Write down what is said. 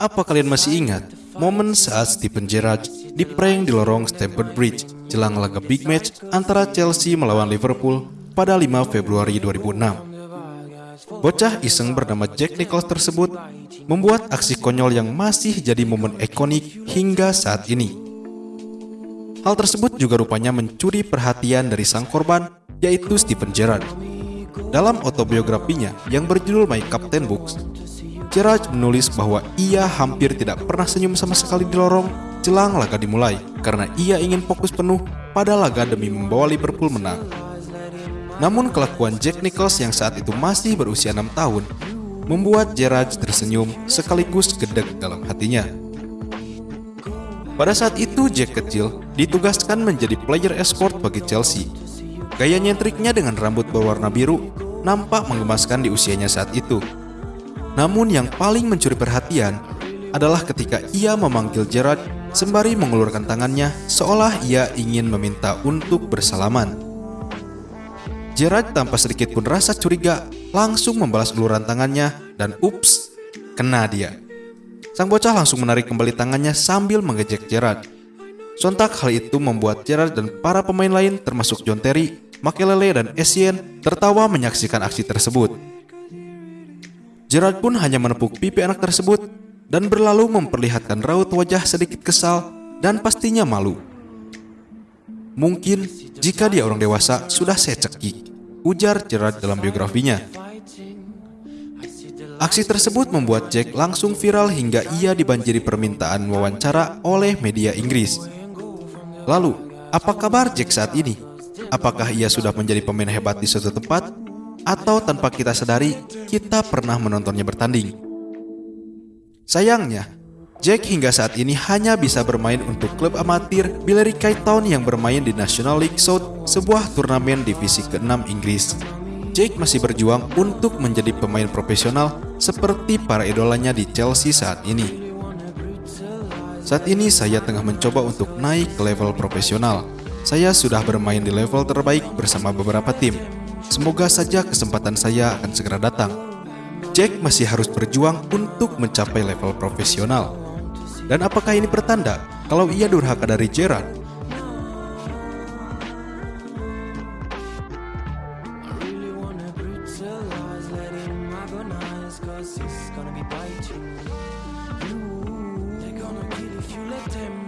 Apa kalian masih ingat momen saat Steven Gerrard diprank di lorong Stamford Bridge jelang laga big match antara Chelsea melawan Liverpool pada 5 Februari 2006? Bocah iseng bernama Jack Nichols tersebut membuat aksi konyol yang masih jadi momen ikonik hingga saat ini. Hal tersebut juga rupanya mencuri perhatian dari sang korban, yaitu Steven Gerrard. Dalam autobiografinya yang berjudul My Captain Books, Gerrard menulis bahwa ia hampir tidak pernah senyum sama sekali di lorong jelang laga dimulai karena ia ingin fokus penuh pada laga demi membawa Liverpool menang. Namun kelakuan Jack Nichols yang saat itu masih berusia 6 tahun membuat Gerrard tersenyum sekaligus gedek dalam hatinya. Pada saat itu Jack kecil ditugaskan menjadi player escort bagi Chelsea. Gaya nyentriknya dengan rambut berwarna biru nampak menggemaskan di usianya saat itu. Namun yang paling mencuri perhatian adalah ketika ia memanggil Gerrard sembari mengulurkan tangannya seolah ia ingin meminta untuk bersalaman. Gerrard tanpa sedikit pun rasa curiga langsung membalas uluran tangannya dan ups, kena dia. Sang bocah langsung menarik kembali tangannya sambil mengejek Gerrard. Sontak hal itu membuat Gerrard dan para pemain lain termasuk John Terry, Makelele dan Essien tertawa menyaksikan aksi tersebut. Gerrard pun hanya menepuk pipi anak tersebut dan berlalu memperlihatkan raut wajah sedikit kesal dan pastinya malu. Mungkin jika dia orang dewasa sudah saya cekik, ujar Gerrard dalam biografinya. Aksi tersebut membuat Jack langsung viral hingga ia dibanjiri permintaan wawancara oleh media Inggris. Lalu, apa kabar Jack saat ini? Apakah ia sudah menjadi pemain hebat di suatu tempat? Atau tanpa kita sadari, kita pernah menontonnya bertanding? Sayangnya, Jack hingga saat ini hanya bisa bermain untuk klub amatir Billericay Town yang bermain di National League South, sebuah turnamen divisi ke-6 Inggris. Jake masih berjuang untuk menjadi pemain profesional seperti para idolanya di Chelsea saat ini. Saat ini saya tengah mencoba untuk naik ke level profesional. Saya sudah bermain di level terbaik bersama beberapa tim. Semoga saja kesempatan saya akan segera datang. Jack masih harus berjuang untuk mencapai level profesional. Dan apakah ini pertanda kalau ia durhaka dari agonize, cause he's gonna be biting you. They're gonna kill if you let them